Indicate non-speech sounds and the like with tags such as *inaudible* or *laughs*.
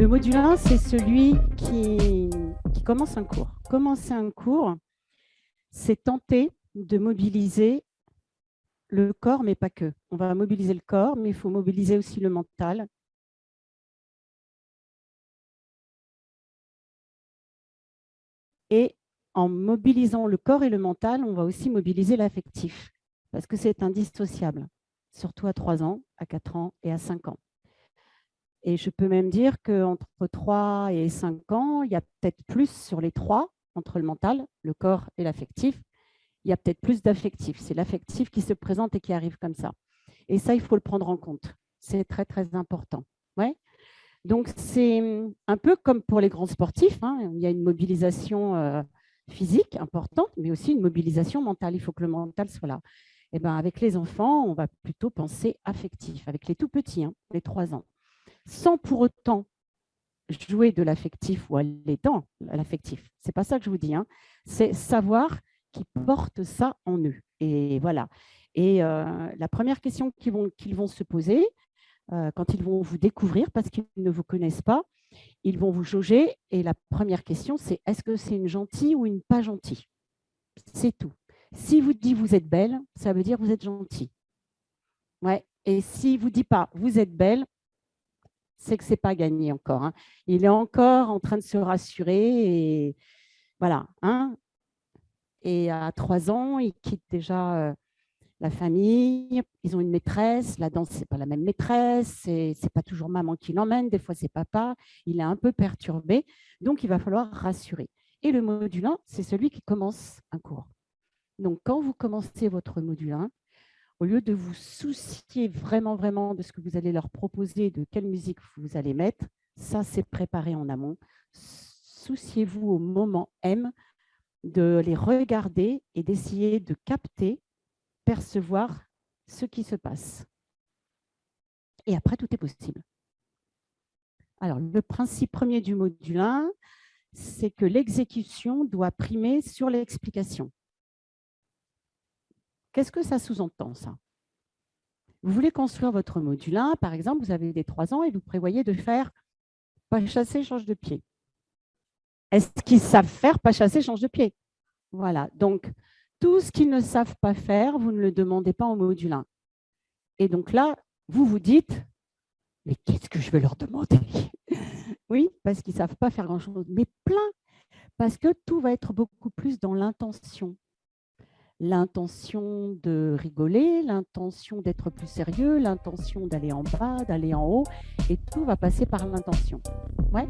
Le module 1, c'est celui qui, commence un cours. Commencer un cours, c'est tenter de mobiliser le corps, mais pas que. On va mobiliser le corps, mais il faut mobiliser aussi le mental. Et en mobilisant le corps et le mental, on va aussi mobiliser l'affectif, parce que c'est indissociable, surtout à 3 ans, à 4 ans et à 5 ans. Et je peux même dire qu'entre 3 et 5 ans, il y a peut-être plus sur les trois, entre le mental, le corps et l'affectif, il y a peut-être plus d'affectif. C'est l'affectif qui se présente et qui arrive comme ça. Et ça, il faut le prendre en compte. C'est très, très important. Ouais. Donc, c'est un peu comme pour les grands sportifs. Hein. Il y a une mobilisation euh, physique importante, mais aussi une mobilisation mentale. Il faut que le mental soit là. Et eh ben, avec les enfants, on va plutôt penser affectif, avec les tout petits, hein, les trois ans, sans pour autant jouer de l'affectif ou aller dans l'affectif. C'est pas ça que je vous dis. Hein. C'est savoir qui portent ça en eux. Et voilà. Et euh, la première question qu'ils vont, qu'ils vont se poser, euh, quand ils vont vous découvrir, parce qu'ils ne vous connaissent pas, ils vont vous jauger. Et la première question, c'est est-ce que c'est une gentille ou une pas gentille? C'est tout. Si vous dit vous êtes belle, ça veut dire vous êtes gentil. Ouais. Et si vous dit pas vous êtes belle, c'est que c'est pas gagné encore. Hein. Il est encore en train de se rassurer et voilà. Hein. Et à trois ans, il quitte déjà euh, la famille, ils ont une maîtresse, la danse, ce n'est pas la même maîtresse, ce n'est pas toujours maman qui l'emmène, des fois c'est papa, il est un peu perturbé, donc il va falloir rassurer. Et le module 1, c'est celui qui commence un cours. Donc quand vous commencez votre module 1, au lieu de vous soucier vraiment, vraiment de ce que vous allez leur proposer, de quelle musique vous allez mettre, ça c'est préparé en amont. Souciez-vous au moment M de les regarder et d'essayer de capter, percevoir ce qui se passe. Et après, tout est possible. Alors, le principe premier du module 1, c'est que l'exécution doit primer sur l'explication. Qu'est-ce que ça sous-entend, ça? Vous voulez construire votre module 1, par exemple, vous avez des 3 ans et vous prévoyez de faire pas chasser, change de pied. Est-ce qu'ils savent faire pas chasser, change de pied? Voilà, donc tout ce qu'ils ne savent pas faire, vous ne le demandez pas en module 1. Et donc là, vous vous dites, mais qu'est-ce que je vais leur demander? *laughs* Oui, parce qu'ils ne savent pas faire grand-chose, mais plein, parce que tout va être beaucoup plus dans l'intention. L'intention de rigoler, l'intention d'être plus sérieux, l'intention d'aller en bas, d'aller en haut, et tout va passer par l'intention. Ouais